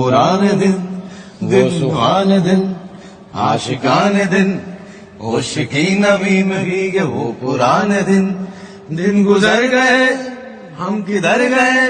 सुहाने दिन दिन सुहान दिन आशिकान दिन ओशिकी नवी में के वो पुराने दिन दिन गुजर गए हम किधर गए